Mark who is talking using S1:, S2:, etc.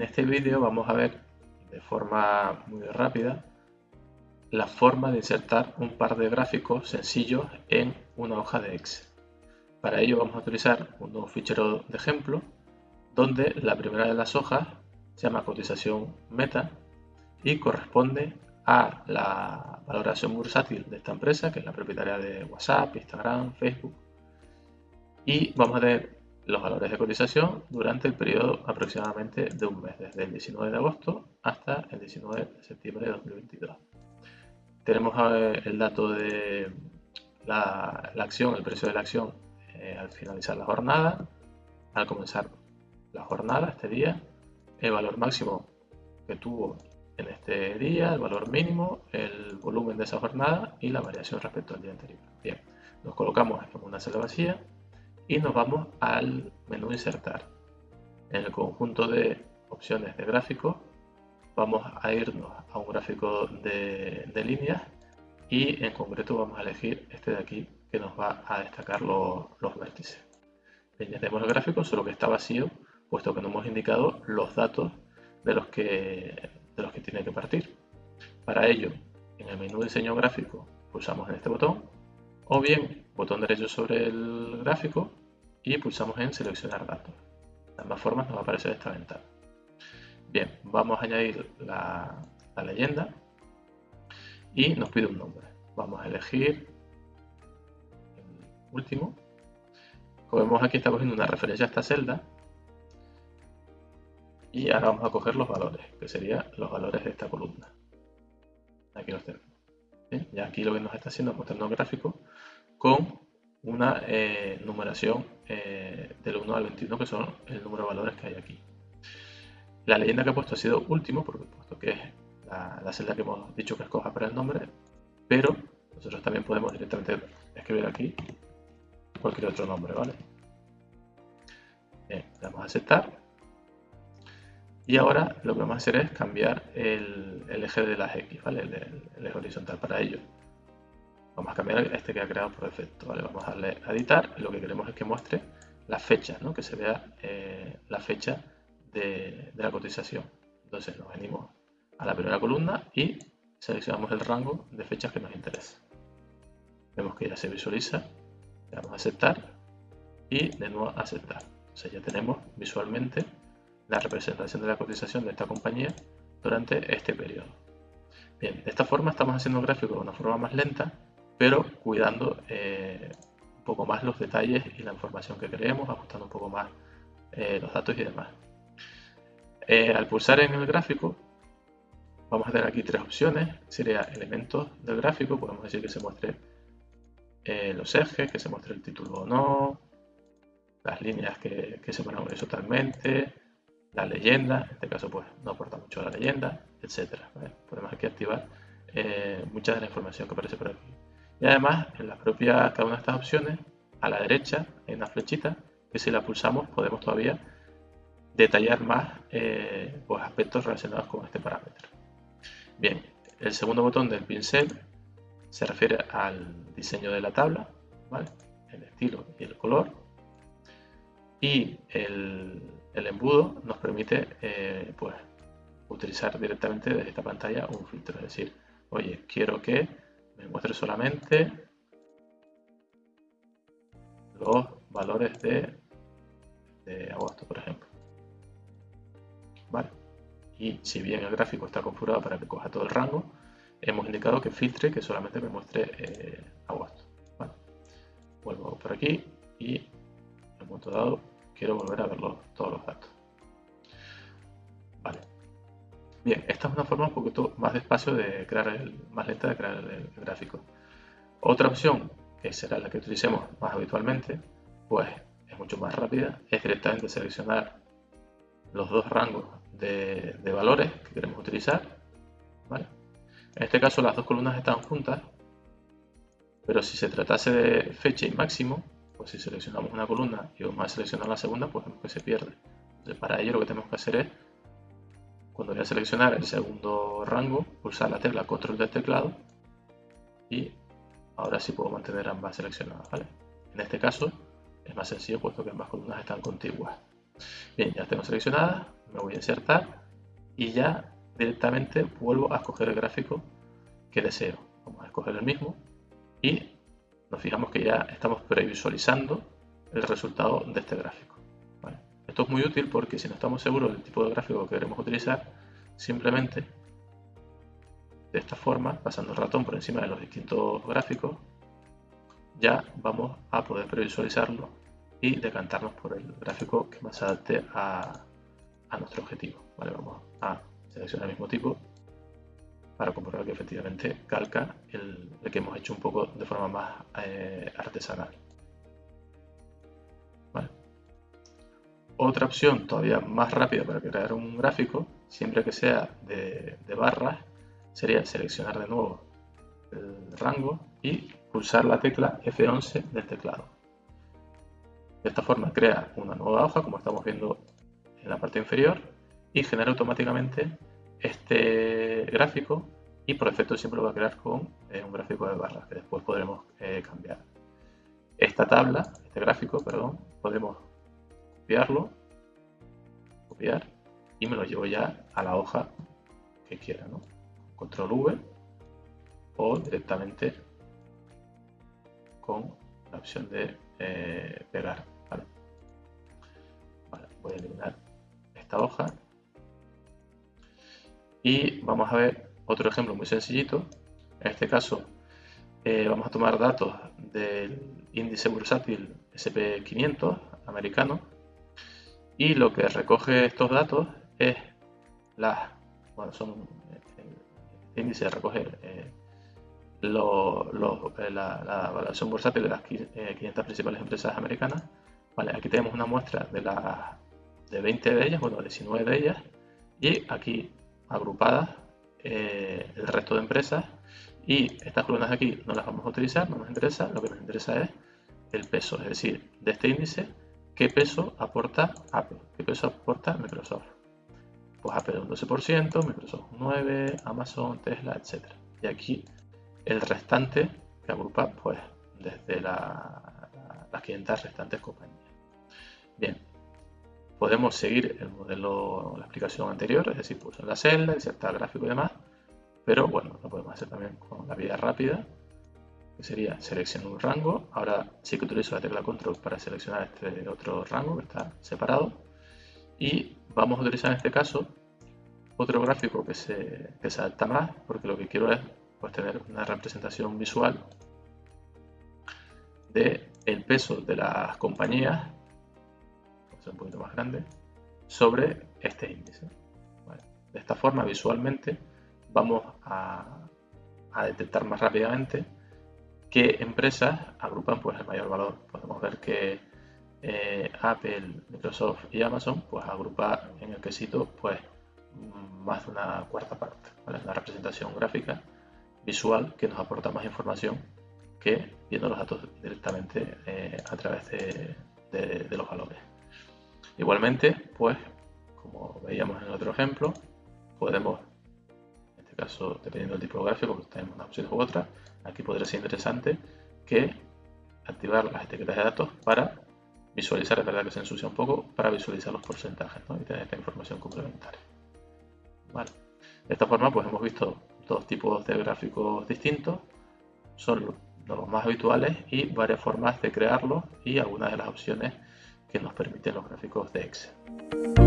S1: En este vídeo vamos a ver de forma muy rápida la forma de insertar un par de gráficos sencillos en una hoja de Excel. Para ello vamos a utilizar un nuevo fichero de ejemplo donde la primera de las hojas se llama cotización meta y corresponde a la valoración bursátil de esta empresa, que es la propietaria de WhatsApp, Instagram, Facebook. Y vamos a tener los valores de cotización durante el periodo aproximadamente de un mes, desde el 19 de agosto hasta el 19 de septiembre de 2022. Tenemos el dato de la, acción, el precio de la acción eh, al finalizar la jornada, al comenzar la jornada, este día, el valor máximo que tuvo en este día, el valor mínimo, el volumen de esa jornada y la variación respecto al día anterior. Bien, nos colocamos en una celda vacía y nos vamos al menú insertar. En el conjunto de opciones de gráfico vamos a irnos a un gráfico de, líneas y en concreto vamos a elegir este de aquí que nos va a destacar los, vértices. tenemos el gráfico, solo que está vacío, puesto que no hemos indicado los datos de los que, de los que tiene que partir. Para ello, en el menú diseño gráfico pulsamos en este botón o bien botón derecho sobre el gráfico y pulsamos en seleccionar datos. De ambas formas nos va a aparecer esta ventana. Bien, vamos a añadir la, leyenda y nos pide un nombre. Vamos a elegir el último. Como vemos aquí está cogiendo una referencia a esta celda y ahora vamos a coger los valores, que serían los valores de esta columna. Aquí los tenemos. Ya aquí lo que nos está haciendo es mostrando un gráfico con una eh, numeración eh, del 1 al 21, que son el número de valores que hay aquí. La leyenda que he puesto ha sido último, porque puesto que es la, celda que hemos dicho que escoja para el nombre, pero nosotros también podemos directamente escribir aquí cualquier otro nombre, ¿vale? Bien, damos a aceptar. Y ahora lo que vamos a hacer es cambiar el, eje de las X, ¿vale? el eje horizontal para ello. Vamos a cambiar este que ha creado por defecto. Vamos a darle a editar lo que queremos es que muestre la fecha, que se vea eh, la fecha de, la cotización. Entonces nos venimos a la primera columna y seleccionamos el rango de fechas que nos interesa. Vemos que ya se visualiza, le damos a aceptar y de nuevo aceptar. Entonces ya tenemos visualmente la representación de la cotización de esta compañía durante este periodo. Bien, de esta forma estamos haciendo el gráfico de una forma más lenta pero cuidando eh, un poco más los detalles y la información que queremos, ajustando un poco más eh, los datos y demás. Eh, al pulsar en el gráfico, vamos a tener aquí tres opciones. Sería elementos del gráfico, podemos decir que se muestre los ejes, que se muestre el título o no, las líneas que, se ponen horizontalmente, la leyenda, en este caso pues no aporta mucho la leyenda, etc. Podemos aquí activar mucha de la información que aparece por aquí. Y además, en la propia, cada una de estas opciones, a la derecha hay una flechita que si la pulsamos podemos todavía detallar más eh, aspectos relacionados con este parámetro. Bien, el segundo botón del pincel se refiere al diseño de la tabla, el estilo y el color. Y el, embudo nos permite eh, pues, utilizar directamente desde esta pantalla un filtro. Es decir, oye, quiero que me muestre solamente los valores de, agosto, por ejemplo. Vale. Y si bien el gráfico está configurado para que coja todo el rango, hemos indicado que filtre que solamente me muestre eh, agosto. Vuelvo por aquí y en un momento dado quiero volver a ver todos los datos. Bien, esta es una forma un poquito más despacio de crear el, más lenta de crear el, gráfico. Otra opción, que será la que utilicemos más habitualmente, pues es mucho más rápida, es directamente seleccionar los dos rangos de, valores que queremos utilizar. En este caso las dos columnas están juntas, pero si se tratase de fecha y máximo, pues si seleccionamos una columna y vamos a seleccionar la segunda, pues vemos que se pierde. Entonces para ello lo que tenemos que hacer es cuando voy a seleccionar el segundo rango, pulsar la tecla control del teclado y ahora sí puedo mantener ambas seleccionadas. En este caso es más sencillo puesto que ambas columnas están contiguas. Bien, ya tengo seleccionadas, me voy a insertar y ya directamente vuelvo a escoger el gráfico que deseo. Vamos a escoger el mismo y nos fijamos que ya estamos previsualizando el resultado de este gráfico. Esto es muy útil porque si no estamos seguros del tipo de gráfico que queremos utilizar, simplemente de esta forma, pasando el ratón por encima de los distintos gráficos, ya vamos a poder previsualizarlo y decantarnos por el gráfico que más adapte a, nuestro objetivo. vamos a seleccionar el mismo tipo para comprobar que efectivamente calca el, que hemos hecho un poco de forma más eh, artesanal. Otra opción todavía más rápida para crear un gráfico, siempre que sea de, barras, sería seleccionar de nuevo el rango y pulsar la tecla F11 del teclado. De esta forma crea una nueva hoja, como estamos viendo en la parte inferior, y genera automáticamente este gráfico y por defecto siempre lo va a crear con eh, un gráfico de barras que después podremos eh, cambiar. Esta tabla, este gráfico, perdón, podemos copiarlo, copiar y me lo llevo ya a la hoja que quiera. ¿no? Control V o directamente con la opción de eh, pegar. voy a eliminar esta hoja y vamos a ver otro ejemplo muy sencillito. En este caso eh, vamos a tomar datos del índice bursátil SP500 americano y lo que recoge estos datos es las, bueno, son, el índice recoge eh, eh, la, la, valoración bursátil de las 500 principales empresas americanas. Vale, aquí tenemos una muestra de, las de 20 de ellas, bueno, 19 de ellas, y aquí agrupadas eh, el resto de empresas y estas columnas de aquí no las vamos a utilizar, no nos interesa, lo que nos interesa es el peso, es decir, de este índice, qué peso aporta Apple, qué peso aporta Microsoft. Pues Apple un 12%, Microsoft un 9%, Amazon, Tesla, etc. Y aquí el restante que agrupa pues desde las 500 restantes compañías. Bien, podemos seguir el modelo, la explicación anterior, es decir, pulsar la celda, insertar gráfico y demás, pero bueno, lo podemos hacer también con la vía rápida, sería seleccionar un rango. Ahora sí que utilizo la tecla control para seleccionar este otro rango que está separado. Y vamos a utilizar en este caso otro gráfico que se, que adapta más, porque lo que quiero es pues, tener una representación visual de peso de las compañías un poquito más grande, sobre este índice. De esta forma, visualmente, vamos a, detectar más rápidamente qué empresas agrupan pues, el mayor valor. Podemos ver que eh, Apple, Microsoft y Amazon pues, agrupan en el quesito pues, más de una cuarta parte. Una representación gráfica visual que nos aporta más información que viendo los datos directamente eh, a través de los valores. Igualmente, pues, como veíamos en el otro ejemplo, podemos, caso, dependiendo del tipo gráfico, pues tenemos unas opciones u otras, aquí podría ser interesante que activar las etiquetas de datos para visualizar, es verdad que se ensucia un poco, para visualizar los porcentajes y tener esta información complementaria. De esta forma, pues hemos visto dos tipos de gráficos distintos, son los más habituales y varias formas de crearlos y algunas de las opciones que nos permiten los gráficos de Excel.